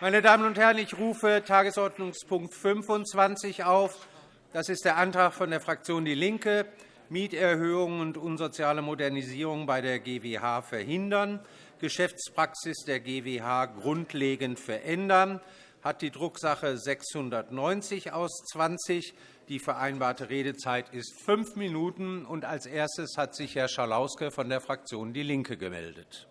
Meine Damen und Herren, ich rufe Tagesordnungspunkt 25 auf. Das ist der Antrag von der Fraktion DIE LINKE, Mieterhöhungen und unsoziale Modernisierung bei der GWH verhindern, Geschäftspraxis der GWH grundlegend verändern, hat die Drucksache 690 aus 20. Die vereinbarte Redezeit ist fünf Minuten. Als erstes hat sich Herr Schalauske von der Fraktion DIE LINKE gemeldet.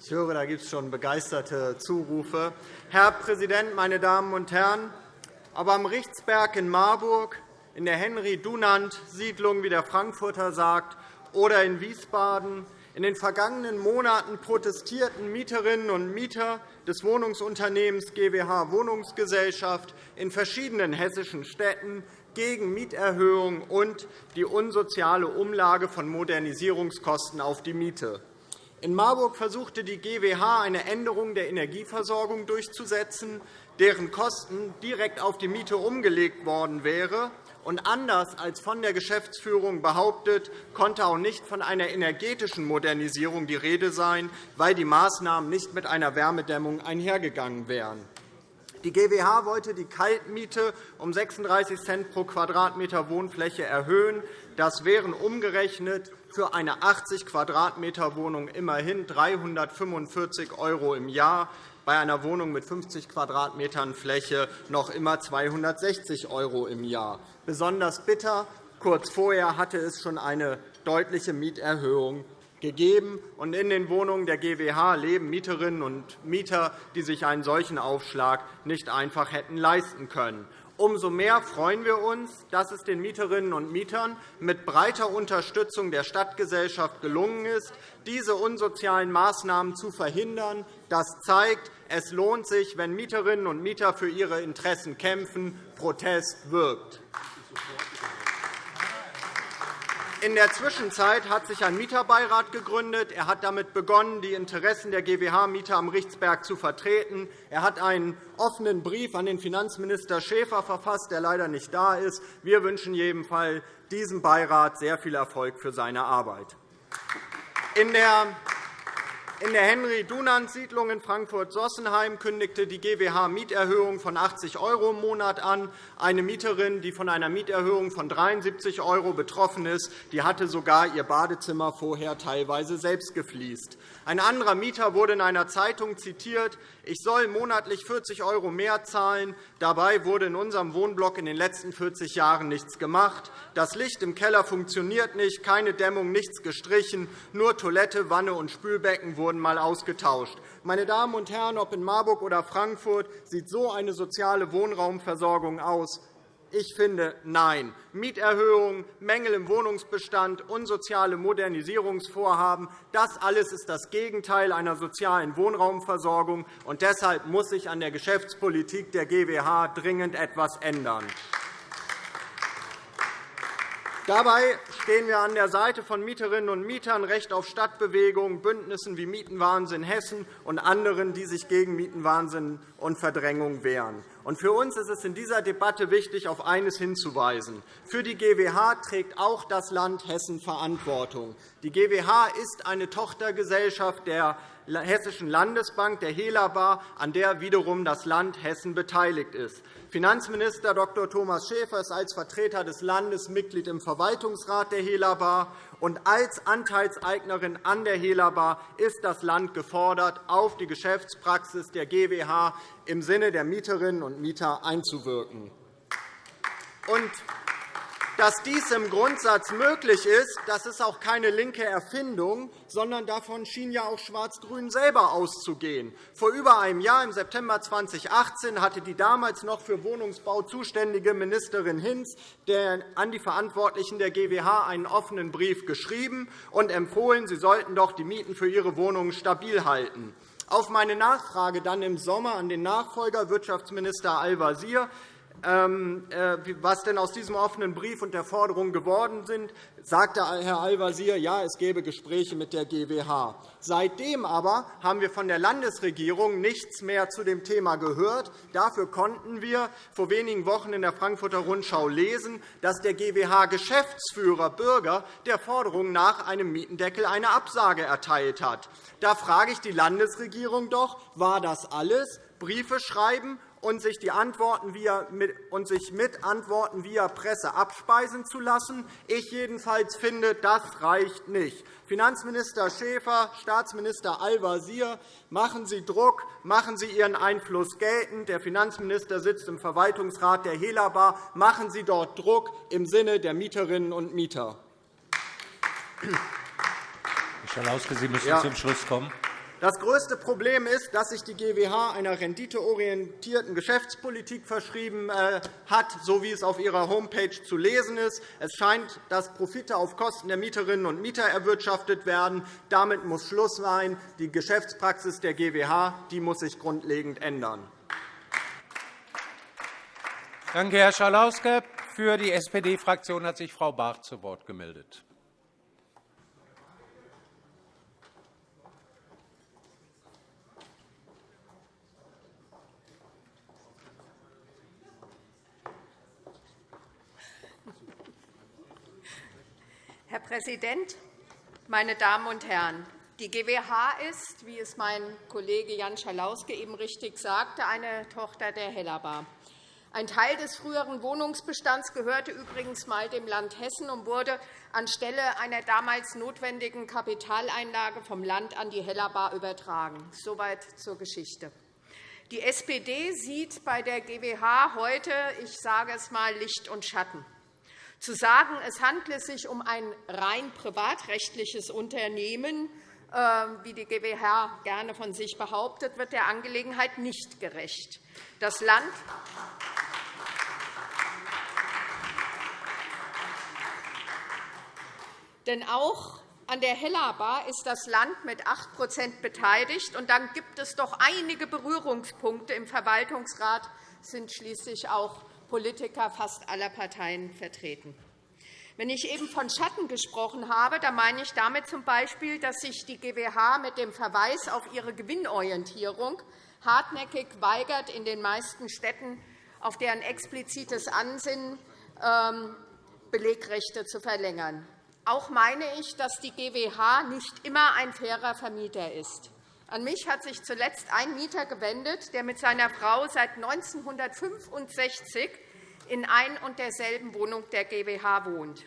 Ich höre, da gibt es schon begeisterte Zurufe. Herr Präsident, meine Damen und Herren! Aber am Richtsberg in Marburg, in der Henry-Dunant-Siedlung, wie der Frankfurter sagt, oder in Wiesbaden in den vergangenen Monaten protestierten Mieterinnen und Mieter des Wohnungsunternehmens GWH Wohnungsgesellschaft in verschiedenen hessischen Städten gegen Mieterhöhungen und die unsoziale Umlage von Modernisierungskosten auf die Miete. In Marburg versuchte die GWH eine Änderung der Energieversorgung durchzusetzen, deren Kosten direkt auf die Miete umgelegt worden wäre und anders als von der Geschäftsführung behauptet, konnte auch nicht von einer energetischen Modernisierung die Rede sein, weil die Maßnahmen nicht mit einer Wärmedämmung einhergegangen wären. Die GWH wollte die Kaltmiete um 36 Cent pro Quadratmeter Wohnfläche erhöhen. Das wären umgerechnet für eine 80 Quadratmeter Wohnung immerhin 345 € im Jahr bei einer Wohnung mit 50 Quadratmetern Fläche noch immer 260 € im Jahr. Besonders bitter, kurz vorher hatte es schon eine deutliche Mieterhöhung gegeben. Und in den Wohnungen der GWH leben Mieterinnen und Mieter, die sich einen solchen Aufschlag nicht einfach hätten leisten können. Umso mehr freuen wir uns, dass es den Mieterinnen und Mietern mit breiter Unterstützung der Stadtgesellschaft gelungen ist, diese unsozialen Maßnahmen zu verhindern. Das zeigt, es lohnt sich, wenn Mieterinnen und Mieter für ihre Interessen kämpfen. Protest wirkt. In der Zwischenzeit hat sich ein Mieterbeirat gegründet. Er hat damit begonnen, die Interessen der GWH-Mieter am Richtsberg zu vertreten. Er hat einen offenen Brief an den Finanzminister Schäfer verfasst, der leider nicht da ist. Wir wünschen jedenfalls diesem Beirat sehr viel Erfolg für seine Arbeit. In der in der Henry-Dunant-Siedlung in Frankfurt-Sossenheim kündigte die GWH Mieterhöhung von 80 € im Monat an. Eine Mieterin, die von einer Mieterhöhung von 73 € betroffen ist, die hatte sogar ihr Badezimmer vorher teilweise selbst gefliest. Ein anderer Mieter wurde in einer Zeitung zitiert, ich soll monatlich 40 € mehr zahlen. Dabei wurde in unserem Wohnblock in den letzten 40 Jahren nichts gemacht. Das Licht im Keller funktioniert nicht, keine Dämmung, nichts gestrichen, nur Toilette, Wanne und Spülbecken wurden wurden einmal ausgetauscht. Meine Damen und Herren, ob in Marburg oder Frankfurt, sieht so eine soziale Wohnraumversorgung aus? Ich finde, nein. Mieterhöhungen, Mängel im Wohnungsbestand, unsoziale Modernisierungsvorhaben – das alles ist das Gegenteil einer sozialen Wohnraumversorgung. und Deshalb muss sich an der Geschäftspolitik der GWH dringend etwas ändern. Dabei stehen wir an der Seite von Mieterinnen und Mietern, Recht auf Stadtbewegung, Bündnissen wie Mietenwahnsinn Hessen und anderen, die sich gegen Mietenwahnsinn und Verdrängung wehren. Für uns ist es in dieser Debatte wichtig, auf eines hinzuweisen. Für die GWH trägt auch das Land Hessen Verantwortung. Die GWH ist eine Tochtergesellschaft der Hessischen Landesbank, der Helabar, an der wiederum das Land Hessen beteiligt ist. Finanzminister Dr. Thomas Schäfer ist als Vertreter des Landes Mitglied im Verwaltungsrat der Helabar. Und als Anteilseignerin an der Helabar ist das Land gefordert, auf die Geschäftspraxis der GWH im Sinne der Mieterinnen und Mieter einzuwirken. Dass dies im Grundsatz möglich ist, das ist auch keine linke Erfindung, sondern davon schien ja auch Schwarz-Grün selber auszugehen. Vor über einem Jahr, im September 2018, hatte die damals noch für Wohnungsbau zuständige Ministerin Hinz an die Verantwortlichen der GWH einen offenen Brief geschrieben und empfohlen, sie sollten doch die Mieten für ihre Wohnungen stabil halten. Auf meine Nachfrage dann im Sommer an den Nachfolger Wirtschaftsminister Al-Wazir was denn aus diesem offenen Brief und der Forderung geworden sind, sagte Herr Al-Wazir, ja, es gäbe Gespräche mit der GWH. Seitdem aber haben wir von der Landesregierung nichts mehr zu dem Thema gehört. Dafür konnten wir vor wenigen Wochen in der Frankfurter Rundschau lesen, dass der GWH-Geschäftsführer Bürger der Forderung nach einem Mietendeckel eine Absage erteilt hat. Da frage ich die Landesregierung doch, war das alles? Briefe schreiben und sich, die Antworten via, und sich mit Antworten via Presse abspeisen zu lassen. Ich jedenfalls finde, das reicht nicht. Finanzminister Schäfer, Staatsminister Al-Wazir, machen Sie Druck, machen Sie Ihren Einfluss geltend. Der Finanzminister sitzt im Verwaltungsrat der Helabar. Machen Sie dort Druck im Sinne der Mieterinnen und Mieter. Herr Schalauske, Sie müssen ja. zum Schluss kommen. Das größte Problem ist, dass sich die GWH einer renditeorientierten Geschäftspolitik verschrieben äh, hat, so wie es auf ihrer Homepage zu lesen ist. Es scheint, dass Profite auf Kosten der Mieterinnen und Mieter erwirtschaftet werden. Damit muss Schluss sein. Die Geschäftspraxis der GWH die muss sich grundlegend ändern. Danke, Herr Schalauske. Für die SPD-Fraktion hat sich Frau Barth zu Wort gemeldet. Herr Präsident, meine Damen und Herren! Die GWH ist, wie es mein Kollege Jan Schalauske eben richtig sagte, eine Tochter der Hellerbar. Ein Teil des früheren Wohnungsbestands gehörte übrigens einmal dem Land Hessen und wurde anstelle einer damals notwendigen Kapitaleinlage vom Land an die Hellerbar übertragen. Soweit zur Geschichte. Die SPD sieht bei der GWH heute, ich sage es einmal, Licht und Schatten. Zu sagen, es handle sich um ein rein privatrechtliches Unternehmen, ähm, wie die GWH gerne von sich behauptet, wird der Angelegenheit nicht gerecht. Das Land Denn auch an der Hellerbar ist das Land mit 8% beteiligt. Und dann gibt es doch einige Berührungspunkte. Im Verwaltungsrat sind schließlich auch Politiker fast aller Parteien vertreten. Wenn ich eben von Schatten gesprochen habe, dann meine ich damit z.B., dass sich die GWH mit dem Verweis auf ihre Gewinnorientierung hartnäckig weigert, in den meisten Städten auf deren explizites Ansinnen ähm, Belegrechte zu verlängern. Auch meine ich, dass die GWH nicht immer ein fairer Vermieter ist. An mich hat sich zuletzt ein Mieter gewendet, der mit seiner Frau seit 1965 in ein und derselben Wohnung der GWH wohnt.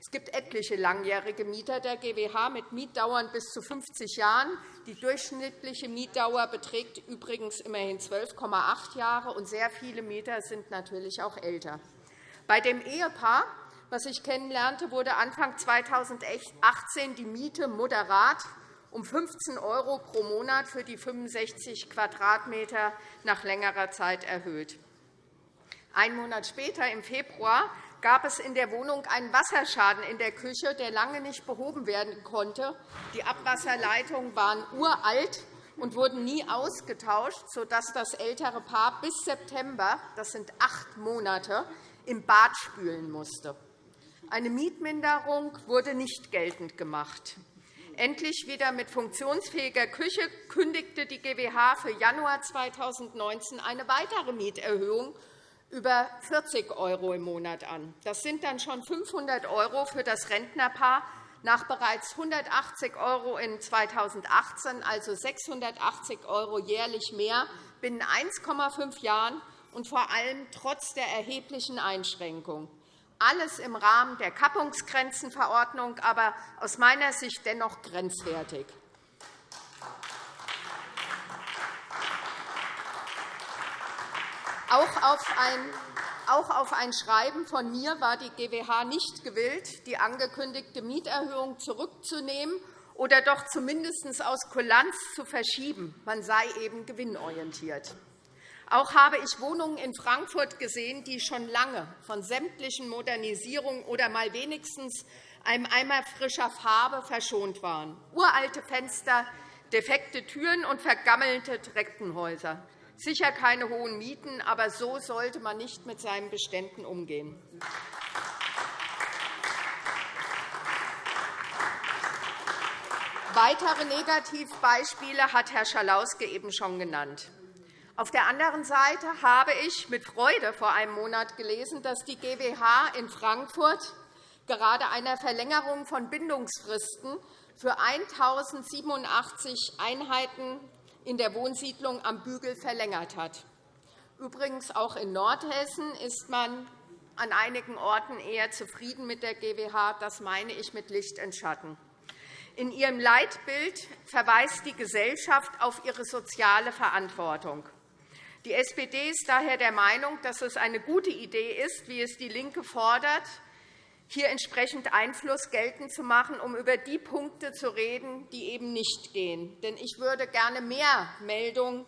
Es gibt etliche langjährige Mieter der GWH mit Mietdauern bis zu 50 Jahren. Die durchschnittliche Mietdauer beträgt übrigens immerhin 12,8 Jahre, und sehr viele Mieter sind natürlich auch älter. Bei dem Ehepaar, das ich kennenlernte, wurde Anfang 2018 die Miete moderat um 15 € pro Monat für die 65 Quadratmeter nach längerer Zeit erhöht. Ein Monat später, im Februar, gab es in der Wohnung einen Wasserschaden in der Küche, der lange nicht behoben werden konnte. Die Abwasserleitungen waren uralt und wurden nie ausgetauscht, sodass das ältere Paar bis September, das sind acht Monate, im Bad spülen musste. Eine Mietminderung wurde nicht geltend gemacht. Endlich wieder mit funktionsfähiger Küche kündigte die GWH für Januar 2019 eine weitere Mieterhöhung über 40 € im Monat an. Das sind dann schon 500 € für das Rentnerpaar nach bereits 180 € in 2018, also 680 € jährlich mehr binnen 1,5 Jahren und vor allem trotz der erheblichen Einschränkung alles im Rahmen der Kappungsgrenzenverordnung, aber aus meiner Sicht dennoch grenzwertig. Auch auf ein Schreiben von mir war die GWH nicht gewillt, die angekündigte Mieterhöhung zurückzunehmen oder doch zumindest aus Kulanz zu verschieben. Man sei eben gewinnorientiert. Auch habe ich Wohnungen in Frankfurt gesehen, die schon lange von sämtlichen Modernisierungen oder mal wenigstens einem Eimer frischer Farbe verschont waren. Uralte Fenster, defekte Türen und vergammelte Treppenhäuser. Sicher keine hohen Mieten, aber so sollte man nicht mit seinen Beständen umgehen. Weitere Negativbeispiele hat Herr Schalauske eben schon genannt. Auf der anderen Seite habe ich mit Freude vor einem Monat gelesen, dass die GWH in Frankfurt gerade einer Verlängerung von Bindungsfristen für 1.087 Einheiten in der Wohnsiedlung am Bügel verlängert hat. Übrigens auch in Nordhessen ist man an einigen Orten eher zufrieden mit der GWH. Das meine ich mit Licht und Schatten. In ihrem Leitbild verweist die Gesellschaft auf ihre soziale Verantwortung. Die SPD ist daher der Meinung, dass es eine gute Idee ist, wie es DIE LINKE fordert, hier entsprechend Einfluss geltend zu machen, um über die Punkte zu reden, die eben nicht gehen. Denn ich würde gerne mehr Meldungen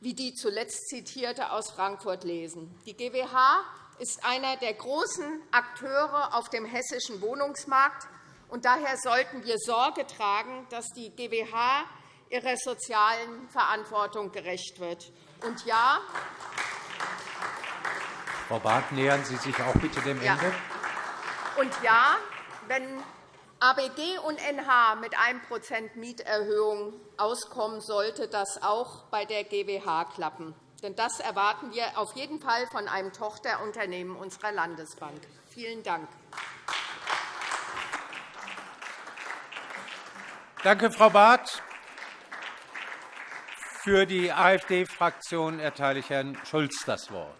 wie die zuletzt zitierte aus Frankfurt lesen. Die GWH ist einer der großen Akteure auf dem hessischen Wohnungsmarkt und daher sollten wir Sorge tragen, dass die GWH ihrer sozialen Verantwortung gerecht wird. Und ja, Frau Barth, nähern Sie sich auch bitte dem ja. Ende. Und ja, wenn ABG und NH mit 1% Mieterhöhung auskommen, sollte das auch bei der GWH klappen. Denn das erwarten wir auf jeden Fall von einem Tochterunternehmen unserer Landesbank. Vielen Dank. Danke, Frau Barth. Für die AfD-Fraktion erteile ich Herrn Schulz das Wort.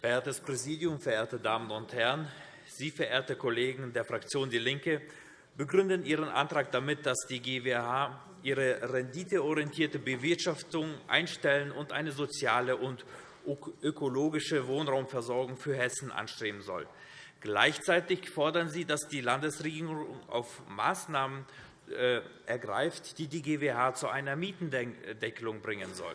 Verehrtes Präsidium, verehrte Damen und Herren! Sie, verehrte Kollegen der Fraktion DIE LINKE, begründen Ihren Antrag damit, dass die GWH ihre renditeorientierte Bewirtschaftung einstellen und eine soziale und ökologische Wohnraumversorgung für Hessen anstreben soll. Gleichzeitig fordern Sie, dass die Landesregierung auf Maßnahmen äh, ergreift, die die GWH zu einer Mietendeckelung bringen soll.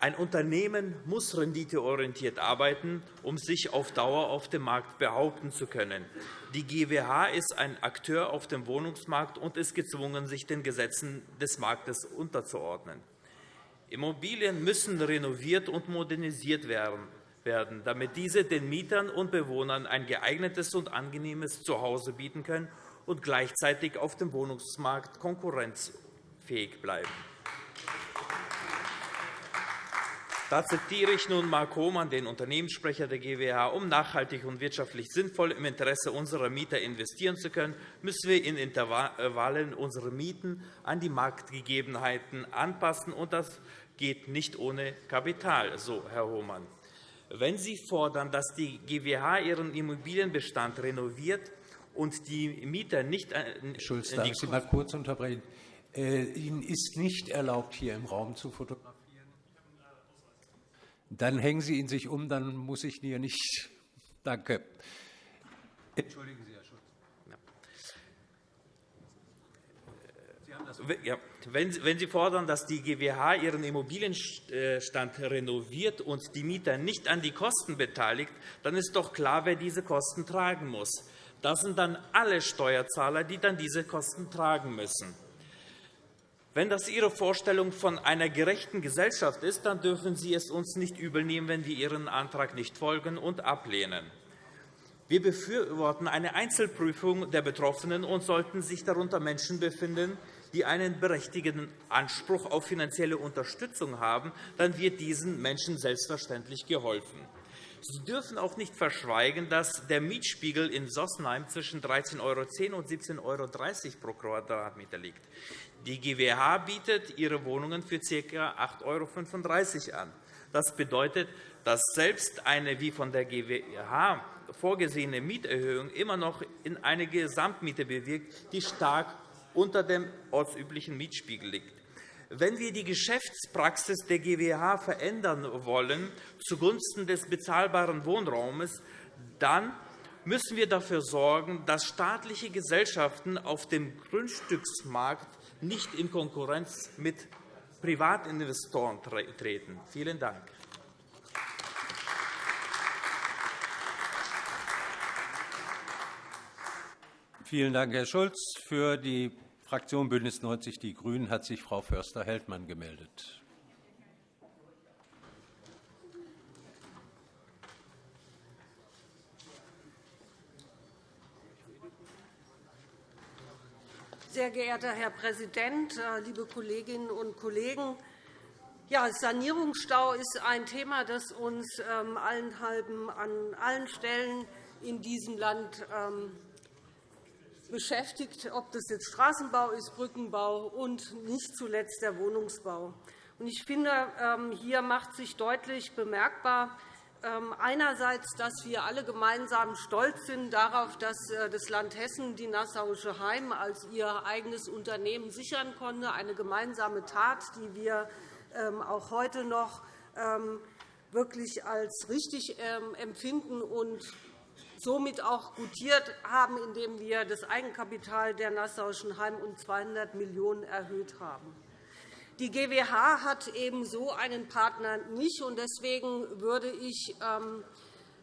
Ein Unternehmen muss renditeorientiert arbeiten, um sich auf Dauer auf dem Markt behaupten zu können. Die GWH ist ein Akteur auf dem Wohnungsmarkt und ist gezwungen, sich den Gesetzen des Marktes unterzuordnen. Immobilien müssen renoviert und modernisiert werden, damit diese den Mietern und Bewohnern ein geeignetes und angenehmes Zuhause bieten können und gleichzeitig auf dem Wohnungsmarkt konkurrenzfähig bleiben. Da zitiere ich nun Mark Hohmann, den Unternehmenssprecher der GWH. Um nachhaltig und wirtschaftlich sinnvoll im Interesse unserer Mieter investieren zu können, müssen wir in Intervallen unsere Mieten an die Marktgegebenheiten anpassen. und Das geht nicht ohne Kapital, so Herr Hohmann. Wenn Sie fordern, dass die GWH ihren Immobilienbestand renoviert und die Mieter nicht Schulz, darf ich Sie mal kurz unterbrechen? Äh, Ihnen ist nicht erlaubt, hier im Raum zu fotografieren. Dann hängen Sie ihn sich um, dann muss ich hier nicht. Danke. Entschuldigen Sie, Herr Schulz. Ja. Wenn Sie fordern, dass die GWH ihren Immobilienstand renoviert und die Mieter nicht an die Kosten beteiligt, dann ist doch klar, wer diese Kosten tragen muss. Das sind dann alle Steuerzahler, die dann diese Kosten tragen müssen. Wenn das Ihre Vorstellung von einer gerechten Gesellschaft ist, dann dürfen Sie es uns nicht übelnehmen, wenn wir Ihren Antrag nicht folgen und ablehnen. Wir befürworten eine Einzelprüfung der Betroffenen und sollten sich darunter Menschen befinden, die einen berechtigten Anspruch auf finanzielle Unterstützung haben, dann wird diesen Menschen selbstverständlich geholfen. Sie dürfen auch nicht verschweigen, dass der Mietspiegel in Sossenheim zwischen 13,10 € und 17,30 € pro Quadratmeter liegt. Die GWH bietet ihre Wohnungen für ca. 8,35 € an. Das bedeutet, dass selbst eine wie von der GWH vorgesehene Mieterhöhung immer noch in eine Gesamtmiete bewirkt, die stark unter dem ortsüblichen Mietspiegel liegt. Wenn wir die Geschäftspraxis der GWH verändern wollen zugunsten des bezahlbaren Wohnraumes, dann müssen wir dafür sorgen, dass staatliche Gesellschaften auf dem Grundstücksmarkt nicht in Konkurrenz mit Privatinvestoren treten. Vielen Dank. Vielen Dank, Herr Schulz. Für die Fraktion BÜNDNIS 90 die GRÜNEN hat sich Frau Förster-Heldmann gemeldet. Sehr geehrter Herr Präsident, äh, liebe Kolleginnen und Kollegen! Ja, Sanierungsstau ist ein Thema, das uns ähm, allenthalben an allen Stellen in diesem Land ähm, beschäftigt, ob das jetzt Straßenbau ist, Brückenbau und nicht zuletzt der Wohnungsbau. Ich finde, ähm, hier macht sich deutlich bemerkbar, einerseits, dass wir alle gemeinsam stolz sind darauf, dass äh, das Land Hessen die Nassauische Heim als ihr eigenes Unternehmen sichern konnte, eine gemeinsame Tat, die wir ähm, auch heute noch ähm, wirklich als richtig ähm, empfinden und somit auch gutiert haben, indem wir das Eigenkapital der Nassauischen Heim um 200 Millionen € erhöht haben. Die GWH hat eben so einen Partner nicht. und Deswegen würde ich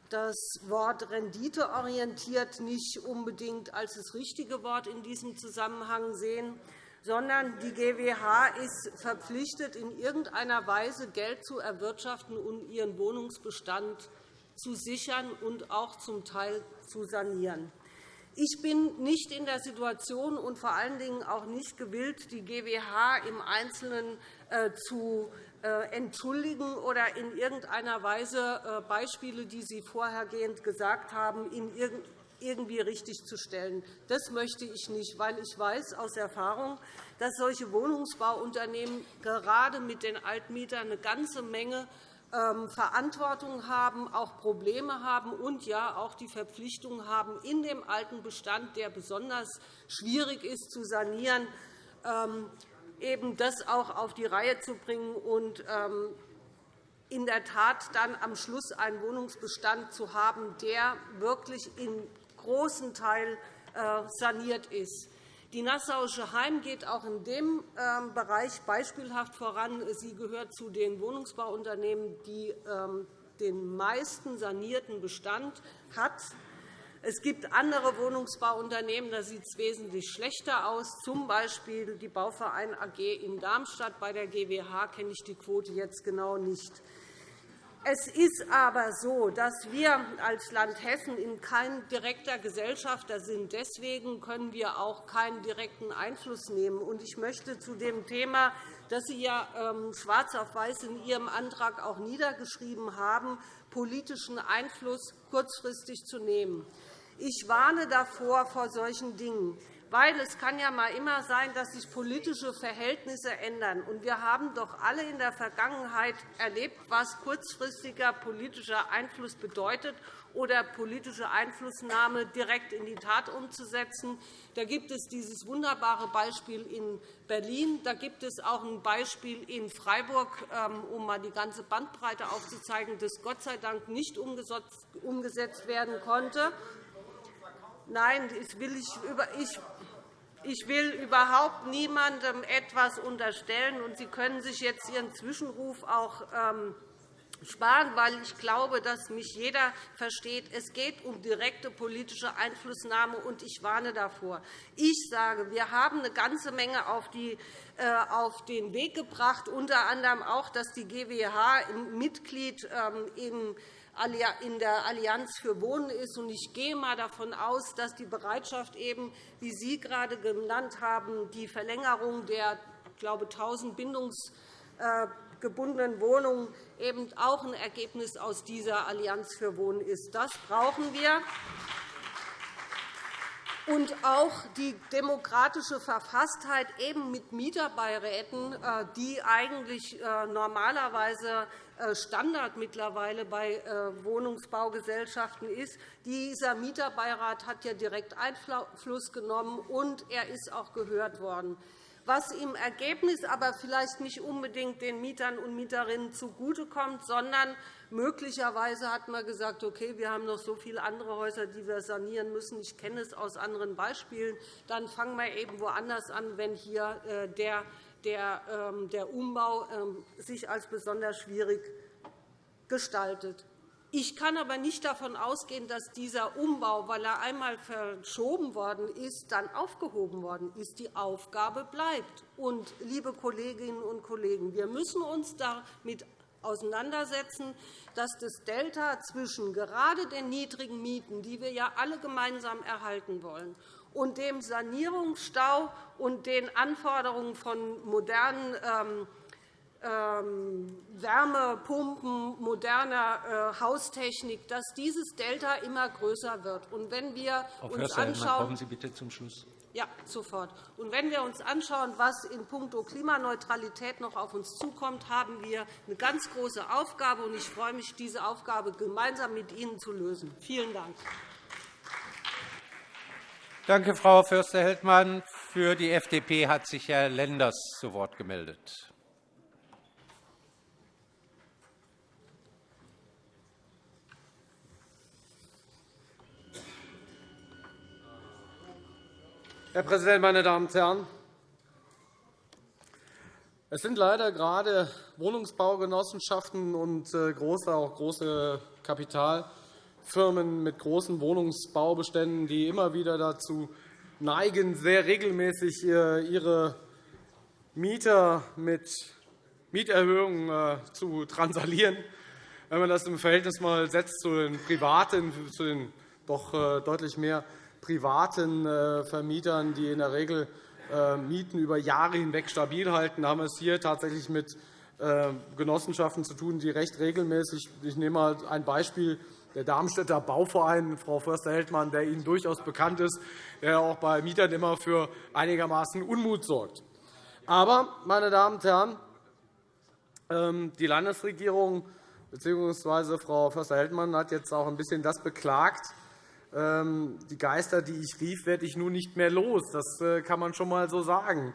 das Wort renditeorientiert nicht unbedingt als das richtige Wort in diesem Zusammenhang sehen sondern die GWH ist verpflichtet, in irgendeiner Weise Geld zu erwirtschaften und ihren Wohnungsbestand zu sichern und auch zum Teil zu sanieren. Ich bin nicht in der Situation und vor allen Dingen auch nicht gewillt, die GWH im Einzelnen äh, zu äh, entschuldigen oder in irgendeiner Weise äh, Beispiele, die Sie vorhergehend gesagt haben, irgendwie richtig zu stellen. Das möchte ich nicht, weil ich weiß aus Erfahrung, dass solche Wohnungsbauunternehmen gerade mit den Altmietern eine ganze Menge Verantwortung haben, auch Probleme haben und ja auch die Verpflichtung haben, in dem alten Bestand, der besonders schwierig ist zu sanieren, ähm, eben das auch auf die Reihe zu bringen und ähm, in der Tat dann am Schluss einen Wohnungsbestand zu haben, der wirklich in großen Teil äh, saniert ist. Die Nassauische Heim geht auch in dem ähm, Bereich beispielhaft voran. Sie gehört zu den Wohnungsbauunternehmen, die ähm, den meisten sanierten Bestand hat. Es gibt andere Wohnungsbauunternehmen, da sieht es wesentlich schlechter aus, z. B. die Bauverein AG in Darmstadt. Bei der GWH kenne ich die Quote jetzt genau nicht. Es ist aber so, dass wir als Land Hessen kein direkter Gesellschafter sind. Deswegen können wir auch keinen direkten Einfluss nehmen. Ich möchte zu dem Thema, das Sie ja ähm, schwarz auf weiß in Ihrem Antrag auch niedergeschrieben haben, politischen Einfluss kurzfristig zu nehmen. Ich warne davor vor solchen Dingen weil es kann ja mal immer sein, dass sich politische Verhältnisse ändern. Und wir haben doch alle in der Vergangenheit erlebt, was kurzfristiger politischer Einfluss bedeutet oder politische Einflussnahme direkt in die Tat umzusetzen. Da gibt es dieses wunderbare Beispiel in Berlin. Da gibt es auch ein Beispiel in Freiburg, ähm, um einmal die ganze Bandbreite aufzuzeigen, das Gott sei Dank nicht umgesetzt werden konnte. Nein, ich will, ich, ich will überhaupt niemandem etwas unterstellen. und Sie können sich jetzt Ihren Zwischenruf auch ähm, sparen, weil ich glaube, dass mich jeder versteht. Es geht um direkte politische Einflussnahme, und ich warne davor. Ich sage, wir haben eine ganze Menge auf, die, äh, auf den Weg gebracht, unter anderem auch, dass die GWH Mitglied ähm, im in der Allianz für Wohnen ist. Ich gehe einmal davon aus, dass die Bereitschaft, eben, wie Sie gerade genannt haben, die Verlängerung der ich glaube, 1.000 bindungsgebundenen Wohnungen eben auch ein Ergebnis aus dieser Allianz für Wohnen ist. Das brauchen wir und auch die demokratische Verfasstheit eben mit Mieterbeiräten, äh, die eigentlich äh, normalerweise äh, Standard mittlerweile bei Wohnungsbaugesellschaften ist. Dieser Mieterbeirat hat ja direkt Einfluss genommen, und er ist auch gehört worden was im Ergebnis aber vielleicht nicht unbedingt den Mietern und Mieterinnen zugutekommt, sondern möglicherweise hat man gesagt, okay, wir haben noch so viele andere Häuser, die wir sanieren müssen. Ich kenne es aus anderen Beispielen. Dann fangen wir eben woanders an, wenn hier äh, der, der, ähm, der Umbau ähm, sich als besonders schwierig gestaltet. Ich kann aber nicht davon ausgehen, dass dieser Umbau, weil er einmal verschoben worden ist, dann aufgehoben worden ist. Die Aufgabe bleibt. Und, liebe Kolleginnen und Kollegen, wir müssen uns damit auseinandersetzen, dass das Delta zwischen gerade den niedrigen Mieten, die wir ja alle gemeinsam erhalten wollen, und dem Sanierungsstau und den Anforderungen von modernen ähm, Wärmepumpen, moderner äh, Haustechnik, dass dieses Delta immer größer wird. Und wenn wir Frau uns anschauen, kommen Sie bitte zum Schluss. Ja, sofort. Und wenn wir uns anschauen, was in puncto Klimaneutralität noch auf uns zukommt, haben wir eine ganz große Aufgabe. Und ich freue mich, diese Aufgabe gemeinsam mit Ihnen zu lösen. Vielen Dank. Danke, Frau Förster-Heldmann. Für die FDP hat sich Herr Lenders zu Wort gemeldet. Herr Präsident, meine Damen und Herren! Es sind leider gerade Wohnungsbaugenossenschaften und äh, große, auch große Kapitalfirmen mit großen Wohnungsbaubeständen, die immer wieder dazu neigen, sehr regelmäßig äh, ihre Mieter mit Mieterhöhungen äh, zu transalieren. Wenn man das im Verhältnis mal setzt zu den privaten, zu den doch deutlich mehr privaten äh, Vermietern, die in der Regel äh, Mieten über Jahre hinweg stabil halten, haben wir es hier tatsächlich mit äh, Genossenschaften zu tun, die recht regelmäßig Ich nehme mal ein Beispiel der Darmstädter Bauverein, Frau Förster-Heldmann, der Ihnen durchaus bekannt ist, der auch bei Mietern immer für einigermaßen Unmut sorgt. Aber, meine Damen und Herren, ähm, die Landesregierung bzw. Frau Förster-Heldmann hat jetzt auch ein bisschen das beklagt, die Geister, die ich rief, werde ich nun nicht mehr los. Das äh, kann man schon einmal so sagen.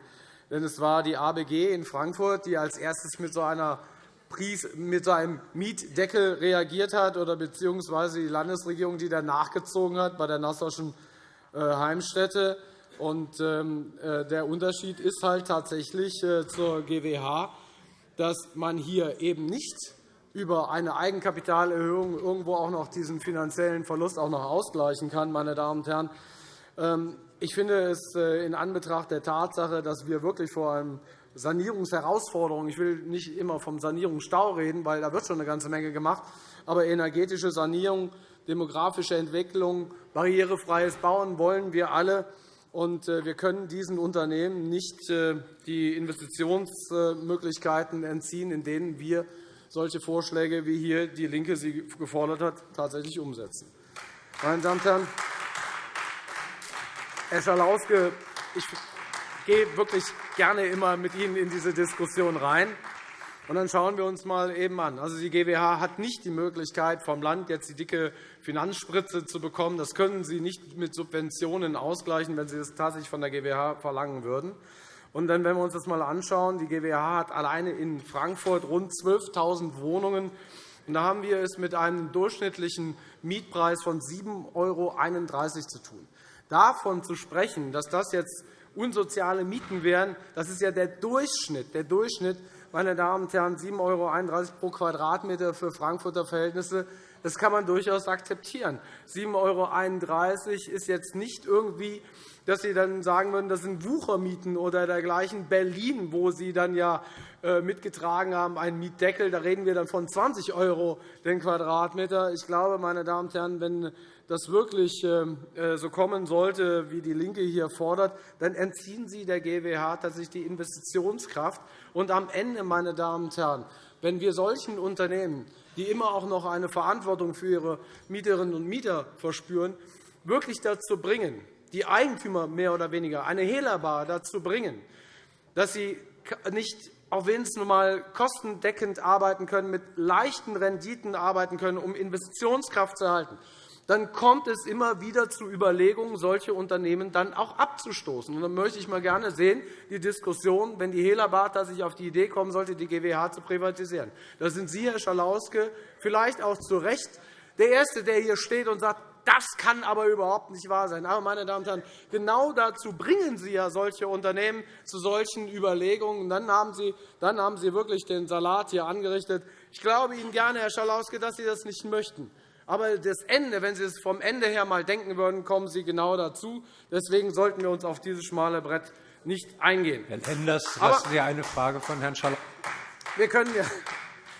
Denn es war die ABG in Frankfurt, die als erstes mit so einer mit einem Mietdeckel reagiert hat, oder beziehungsweise die Landesregierung, die dann nachgezogen hat bei der Nassauischen äh, Heimstätte. Und, ähm, äh, der Unterschied ist halt tatsächlich zur GWH, dass man hier eben nicht über eine Eigenkapitalerhöhung irgendwo auch noch diesen finanziellen Verlust auch noch ausgleichen kann. Meine Damen und Herren. Ähm, ich finde es äh, in Anbetracht der Tatsache, dass wir wirklich vor einem Sanierungsherausforderung ich will nicht immer vom Sanierungsstau reden, weil da wird schon eine ganze Menge gemacht, aber energetische Sanierung, demografische Entwicklung, barrierefreies Bauen wollen wir alle. Und äh, wir können diesen Unternehmen nicht äh, die Investitionsmöglichkeiten entziehen, in denen wir solche Vorschläge, wie hier DIE LINKE sie gefordert hat, tatsächlich umsetzen. Meine Damen und Herren, Herr Schalauske, ich gehe wirklich gerne immer mit Ihnen in diese Diskussion rein. Und dann schauen wir uns mal eben an. Also, die GWH hat nicht die Möglichkeit, vom Land jetzt die dicke Finanzspritze zu bekommen. Das können Sie nicht mit Subventionen ausgleichen, wenn Sie das tatsächlich von der GWH verlangen würden. Und wenn wir uns das einmal anschauen, die GWH hat alleine in Frankfurt rund 12.000 Wohnungen. Und da haben wir es mit einem durchschnittlichen Mietpreis von 7,31 € zu tun. Davon zu sprechen, dass das jetzt unsoziale Mieten wären, das ist ja der Durchschnitt. Der Durchschnitt, meine Damen und Herren, 7,31 € pro Quadratmeter für Frankfurter Verhältnisse, das kann man durchaus akzeptieren. 7,31 € ist jetzt nicht irgendwie dass Sie dann sagen würden, das sind Wuchermieten oder dergleichen. Berlin, wo Sie dann ja äh, mitgetragen haben, einen Mietdeckel, da reden wir dann von 20 € den Quadratmeter. Ich glaube, meine Damen und Herren, wenn das wirklich ähm, äh, so kommen sollte, wie DIE LINKE hier fordert, dann entziehen Sie der GWH tatsächlich die Investitionskraft. Und am Ende, meine Damen und Herren, wenn wir solchen Unternehmen, die immer auch noch eine Verantwortung für ihre Mieterinnen und Mieter verspüren, wirklich dazu bringen, die Eigentümer mehr oder weniger, eine Hehlerbar dazu bringen, dass sie nicht, auch nun einmal kostendeckend arbeiten können, mit leichten Renditen arbeiten können, um Investitionskraft zu erhalten, dann kommt es immer wieder zu Überlegungen, solche Unternehmen dann auch abzustoßen. Und dann möchte ich mal gerne sehen, die Diskussion, wenn die Hehlerbar sich auf die Idee kommen sollte, die GWH zu privatisieren. Da sind Sie, Herr Schalauske, vielleicht auch zu Recht der Erste, der hier steht und sagt, Das kann aber überhaupt nicht wahr sein. Aber, meine Damen und Herren, genau dazu bringen Sie ja solche Unternehmen zu solchen Überlegungen. Dann haben Sie, dann haben Sie wirklich den Salat hier angerichtet. Ich glaube Ihnen gerne, Herr Schalauske, dass Sie das nicht möchten. Aber das Ende, wenn Sie es vom Ende her mal denken würden, kommen Sie genau dazu. Deswegen sollten wir uns auf dieses schmale Brett nicht eingehen. Herr Lenders, lassen Sie eine Frage von Herrn Schalauske. Wir können,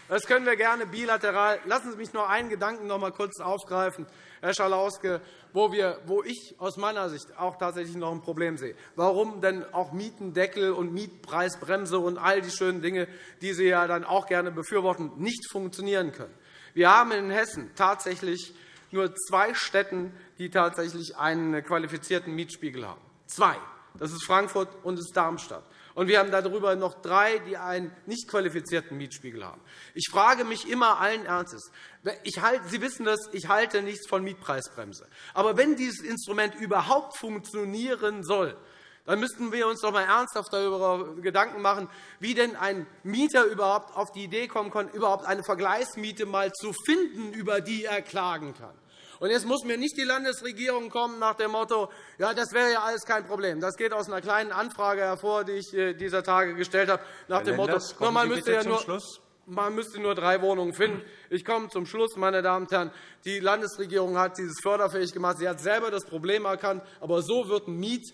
das können wir gerne bilateral. Lassen Sie mich noch einen Gedanken noch einmal kurz aufgreifen, Herr Schalauske, wo, wir, wo ich aus meiner Sicht auch tatsächlich noch ein Problem sehe. Warum denn auch Mietendeckel und Mietpreisbremse und all die schönen Dinge, die Sie ja dann auch gerne befürworten, nicht funktionieren können? Wir haben in Hessen tatsächlich nur zwei Städten, die tatsächlich einen qualifizierten Mietspiegel haben. Zwei. Das ist Frankfurt und das ist Darmstadt. Und wir haben darüber noch drei, die einen nicht qualifizierten Mietspiegel haben. Ich frage mich immer allen Ernstes, ich halte, Sie wissen das, ich halte nichts von Mietpreisbremse. Aber wenn dieses Instrument überhaupt funktionieren soll, dann müssten wir uns doch einmal ernsthaft darüber Gedanken machen, wie denn ein Mieter überhaupt auf die Idee kommen kann, überhaupt eine Vergleichsmiete mal zu finden, über die er klagen kann. Und jetzt muss mir nicht die Landesregierung kommen nach dem Motto, ja, das wäre ja alles kein Problem. Das geht aus einer kleinen Anfrage hervor, die ich äh, dieser Tage gestellt habe, nach dem Motto, no, man müsste ja nur man müsste nur drei Wohnungen finden. Ich komme zum Schluss, meine Damen und Herren. Die Landesregierung hat dieses förderfähig gemacht. Sie hat selber das Problem erkannt. Aber so wird Miet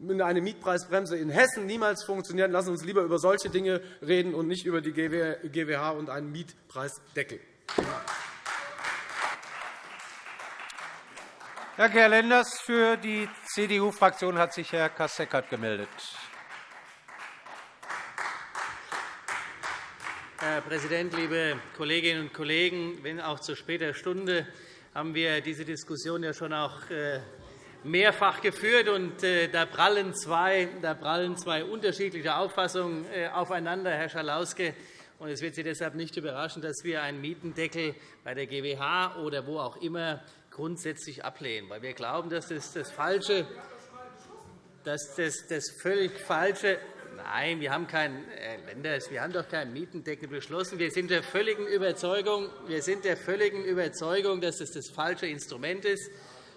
eine Mietpreisbremse in Hessen niemals funktionieren. Lassen Sie uns lieber über solche Dinge reden und nicht über die GWH und einen Mietpreisdeckel. Danke, Herr Lenders. Für die CDU-Fraktion hat sich Herr Kasseckert gemeldet. Herr Präsident, liebe Kolleginnen und Kollegen! Wenn auch zu später Stunde haben wir diese Diskussion ja schon auch äh, mehrfach geführt. Und äh, da prallen zwei, da prallen zwei unterschiedliche Auffassungen äh, aufeinander, Herr Schalauske. Und es wird Sie deshalb nicht überraschen, dass wir einen Mietendeckel bei der GWH oder wo auch immer grundsätzlich ablehnen, weil wir glauben, dass das, das falsche, dass das, das völlig falsche Nein, wir haben keinen, Herr Lenders, wir haben doch keinen Mietendeckel beschlossen. Wir sind der völligen Überzeugung, wir sind der völligen Überzeugung, dass das das falsche Instrument ist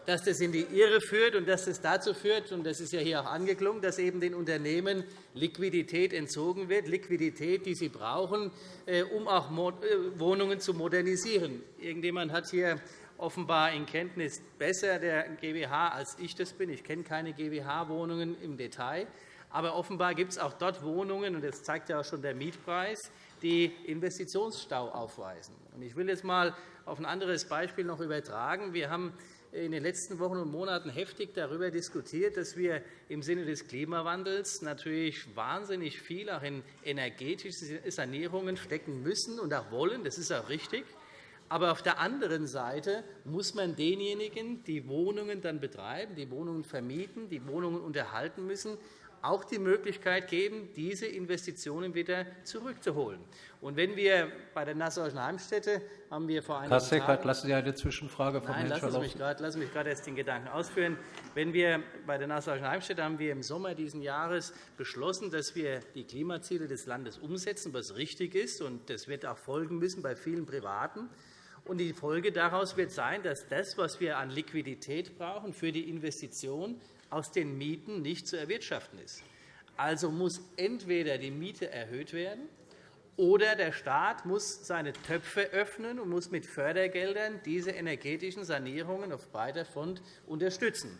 dass das in die Irre führt und dass das dazu führt, und das ist ja hier auch angeklungen, dass eben den Unternehmen Liquidität entzogen wird, Liquidität, die sie brauchen, äh, um auch äh, Wohnungen zu modernisieren. Irgendjemand hat hier offenbar in Kenntnis besser der GWH, als ich das bin. Ich kenne keine GWH-Wohnungen im Detail. Aber offenbar gibt es auch dort Wohnungen, und das zeigt ja auch schon der Mietpreis, die Investitionsstau aufweisen. Ich will jetzt einmal auf ein anderes Beispiel noch übertragen. Wir haben in den letzten Wochen und Monaten heftig darüber diskutiert, dass wir im Sinne des Klimawandels natürlich wahnsinnig viel auch in energetische Sanierungen stecken müssen und auch wollen. Das ist auch richtig. Aber auf der anderen Seite muss man denjenigen, die Wohnungen dann betreiben, die Wohnungen vermieten, die Wohnungen unterhalten müssen, auch die Möglichkeit geben, diese Investitionen wieder zurückzuholen. Und wenn wir bei der Nassauischen Heimstätte haben wir vor einigen Tagen lassen Sie eine Zwischenfrage von Nein, Herrn lassen Sie, mich grad, lassen Sie mich gerade erst den Gedanken ausführen. Wenn wir bei der Nassauischen Heimstätte haben wir im Sommer dieses Jahres beschlossen, dass wir die Klimaziele des Landes umsetzen, was richtig ist, und das wird auch folgen müssen bei vielen Privaten. Und die Folge daraus wird sein, dass das, was wir an Liquidität brauchen für die Investition, aus den Mieten nicht zu erwirtschaften ist. Also muss entweder die Miete erhöht werden, oder der Staat muss seine Töpfe öffnen und muss mit Fördergeldern diese energetischen Sanierungen auf breiter Front unterstützen.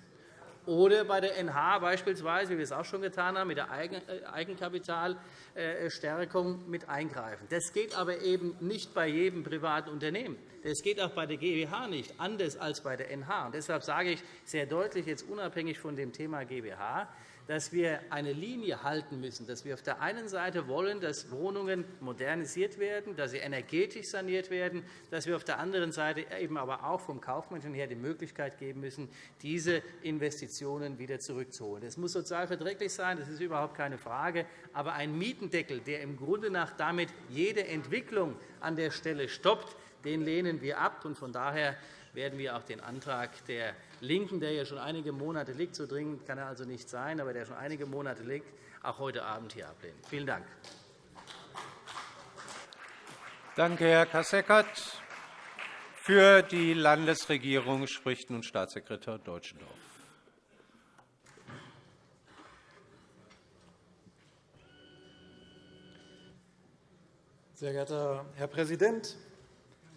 Oder bei der NH beispielsweise, wie wir es auch schon getan haben, mit der äh, Eigenkapitalstärkung mit eingreifen. Das geht aber eben nicht bei jedem privaten Unternehmen. Das geht auch bei der GWH nicht, anders als bei der NH. Und deshalb sage ich sehr deutlich, jetzt unabhängig von dem Thema GWH, dass wir eine Linie halten müssen, dass wir auf der einen Seite wollen, dass Wohnungen modernisiert werden, dass sie energetisch saniert werden, dass wir auf der anderen Seite eben aber auch vom Kaufmännischen her die Möglichkeit geben müssen, diese Investitionen wieder zurückzuholen. Das muss sozial verträglich sein, das ist überhaupt keine Frage. Aber ein Mietendeckel, der im Grunde nach damit jede Entwicklung an der Stelle stoppt, den lehnen wir ab. Von daher werden wir auch den Antrag der LINKEN, der ja schon einige Monate liegt, so dringend kann er also nicht sein, aber der schon einige Monate liegt, auch heute Abend hier ablehnen. Vielen Dank. Danke, Herr Kasseckert. Für die Landesregierung spricht nun Staatssekretär Deutschendorf. Sehr geehrter Herr Präsident,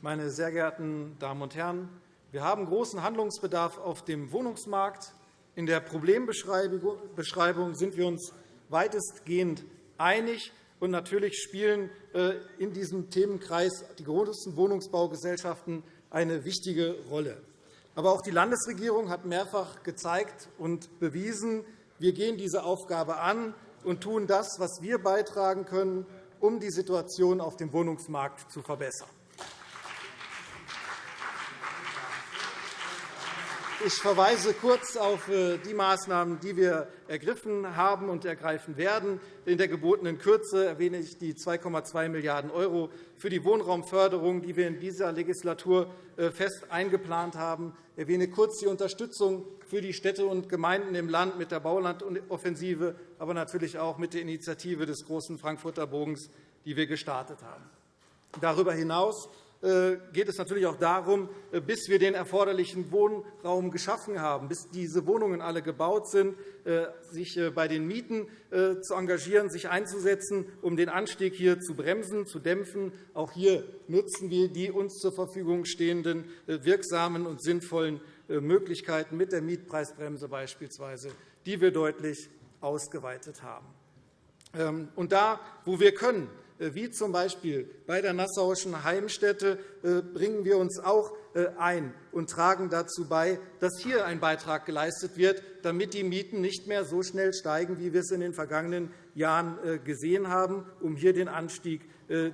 meine sehr geehrten Damen und Herren! Wir haben großen Handlungsbedarf auf dem Wohnungsmarkt. In der Problembeschreibung sind wir uns weitestgehend einig. Und natürlich spielen äh, in diesem Themenkreis die großen Wohnungsbaugesellschaften eine wichtige Rolle. Aber auch die Landesregierung hat mehrfach gezeigt und bewiesen, wir gehen diese Aufgabe an und tun das, was wir beitragen können, um die Situation auf dem Wohnungsmarkt zu verbessern. Ich verweise kurz auf äh, die Maßnahmen, die wir ergriffen haben und ergreifen werden. In der gebotenen Kürze erwähne ich die 2,2 Milliarden € für die Wohnraumförderung, die wir in dieser Legislatur äh, fest eingeplant haben. Ich erwähne kurz die Unterstützung für die Städte und Gemeinden im Land mit der Baulandoffensive, aber natürlich auch mit der Initiative des Großen Frankfurter Bogens, die wir gestartet haben. Darüber hinaus geht es natürlich auch darum, äh, bis wir den erforderlichen Wohnraum geschaffen haben, bis diese Wohnungen alle gebaut sind, äh, sich bei den Mieten zu engagieren, sich einzusetzen, um den Anstieg hier zu bremsen, zu dämpfen. Auch hier nutzen wir die uns zur Verfügung stehenden wirksamen und sinnvollen Möglichkeiten mit der Mietpreisbremse beispielsweise, die wir deutlich ausgeweitet haben. Ähm, und da, wo wir können, äh, wie z. B. bei der Nassauischen Heimstätte, äh, bringen wir uns auch äh, ein und tragen dazu bei, dass hier ein Beitrag geleistet wird, damit die Mieten nicht mehr so schnell steigen, wie wir es in den vergangenen Jahren gesehen haben, um hier den Anstieg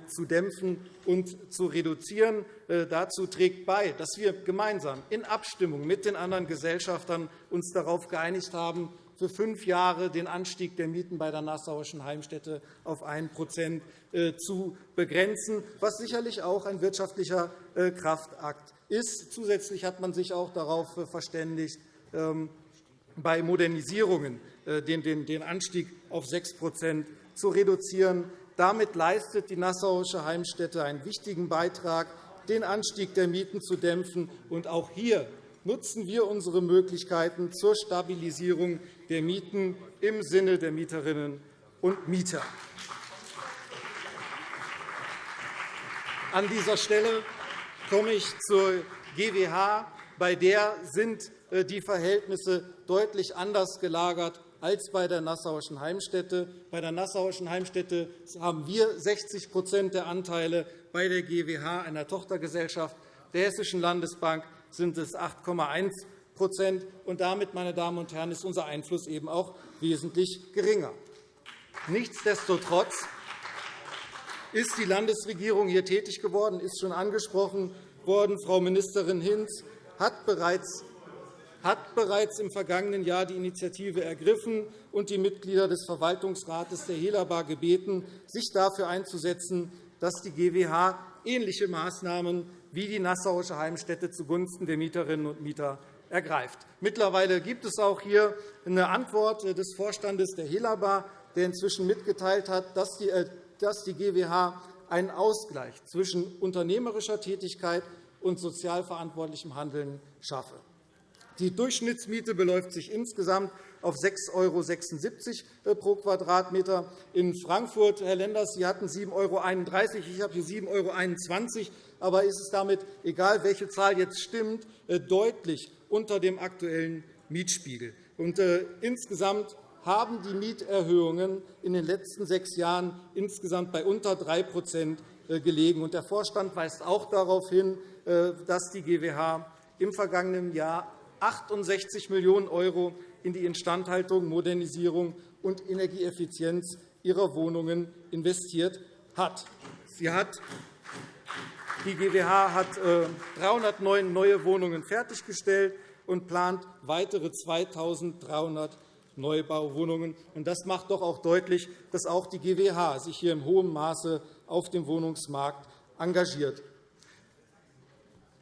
zu dämpfen und zu reduzieren. Dazu trägt bei, dass wir gemeinsam in Abstimmung mit den anderen Gesellschaftern uns darauf geeinigt haben, für fünf Jahre den Anstieg der Mieten bei der Nassauischen Heimstätte auf 1% äh, zu begrenzen, was sicherlich auch ein wirtschaftlicher äh, Kraftakt ist. Zusätzlich hat man sich auch darauf äh, verständigt, ähm, bei Modernisierungen den Anstieg auf 6% zu reduzieren. Damit leistet die Nassauische Heimstätte einen wichtigen Beitrag, den Anstieg der Mieten zu dämpfen. Auch hier nutzen wir unsere Möglichkeiten zur Stabilisierung der Mieten im Sinne der Mieterinnen und Mieter. An dieser Stelle komme ich zur GWH. Bei der sind äh, die Verhältnisse deutlich anders gelagert als bei der Nassauischen Heimstätte. Bei der Nassauischen Heimstätte haben wir 60% der Anteile, bei der GWH, einer Tochtergesellschaft der Hessischen Landesbank, sind es 8,1 und damit, meine Damen und Herren, ist unser Einfluss eben auch wesentlich geringer. Nichtsdestotrotz ist die Landesregierung hier tätig geworden, ist schon angesprochen worden. Frau Ministerin Hinz hat bereits hat bereits im vergangenen Jahr die Initiative ergriffen und die Mitglieder des Verwaltungsrates der Helaba gebeten, sich dafür einzusetzen, dass die GWH ähnliche Maßnahmen wie die Nassauische Heimstätte zugunsten der Mieterinnen und Mieter ergreift. Mittlerweile gibt es auch hier eine Antwort des Vorstandes der Helaba, der inzwischen mitgeteilt hat, dass die GWH äh, einen Ausgleich zwischen unternehmerischer Tätigkeit und sozial verantwortlichem Handeln schaffe. Die Durchschnittsmiete beläuft sich insgesamt auf 6,76 € pro Quadratmeter. In Frankfurt, Herr Lenders, Sie hatten 7,31 €. Ich habe hier 7,21 €. Aber ist es damit egal, welche Zahl jetzt stimmt, äh, deutlich unter dem aktuellen Mietspiegel. Und, äh, insgesamt haben die Mieterhöhungen in den letzten sechs Jahren insgesamt bei unter 3% äh, gelegen. Der Vorstand weist auch darauf hin, dass die GWH im vergangenen Jahr 68 Millionen € in die Instandhaltung, Modernisierung und Energieeffizienz ihrer Wohnungen investiert hat. Sie hat die GWH hat 309 äh, neue Wohnungen fertiggestellt und plant weitere 2.300 Neubauwohnungen. Das macht doch auch deutlich, dass auch die GWH sich hier in hohem Maße auf dem Wohnungsmarkt engagiert.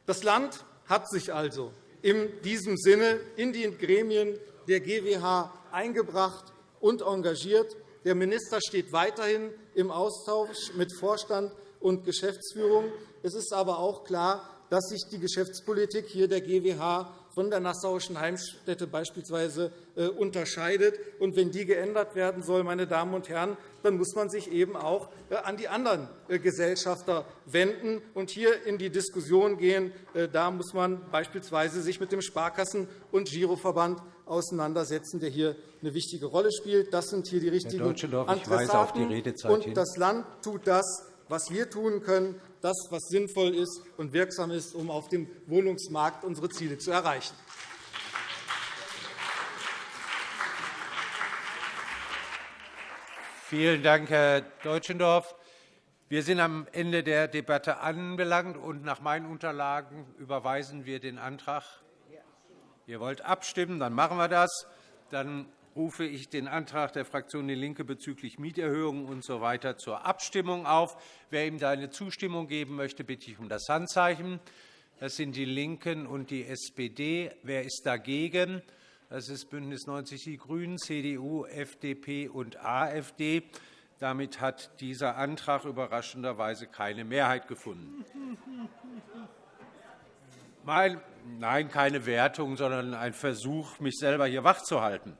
Das Land hat sich also in diesem Sinne in die Gremien der GWH eingebracht und engagiert. Der Minister steht weiterhin im Austausch mit Vorstand und Geschäftsführung. Es ist aber auch klar, dass sich die Geschäftspolitik hier der GWH von der Nassauischen Heimstätte beispielsweise äh, unterscheidet. Und wenn die geändert werden soll, meine Damen und Herren, dann muss man sich eben auch äh, an die anderen äh, Gesellschafter wenden und hier in die Diskussion gehen. Da muss man beispielsweise sich mit dem Sparkassen- und Giroverband auseinandersetzen, der hier eine wichtige Rolle spielt. Das sind hier die richtigen Adressaten. Und das Land tut das, was wir tun können, das, was sinnvoll ist und wirksam ist, um auf dem Wohnungsmarkt unsere Ziele zu erreichen. Vielen Dank, Herr Deutschendorf. Wir sind am Ende der Debatte angelangt, und nach meinen Unterlagen überweisen wir den Antrag. Ihr wollt abstimmen, dann machen wir das. Dann rufe ich den Antrag der Fraktion DIE LINKE bezüglich Mieterhöhungen usw. So zur Abstimmung auf. Wer ihm seine Zustimmung geben möchte, bitte ich um das Handzeichen. Das sind DIE LINKEN und die SPD. Wer ist dagegen? Das ist BÜNDNIS 90 die GRÜNEN, CDU, FDP und AfD. Damit hat dieser Antrag überraschenderweise keine Mehrheit gefunden. Nein, keine Wertung, sondern ein Versuch, mich selber hier wachzuhalten.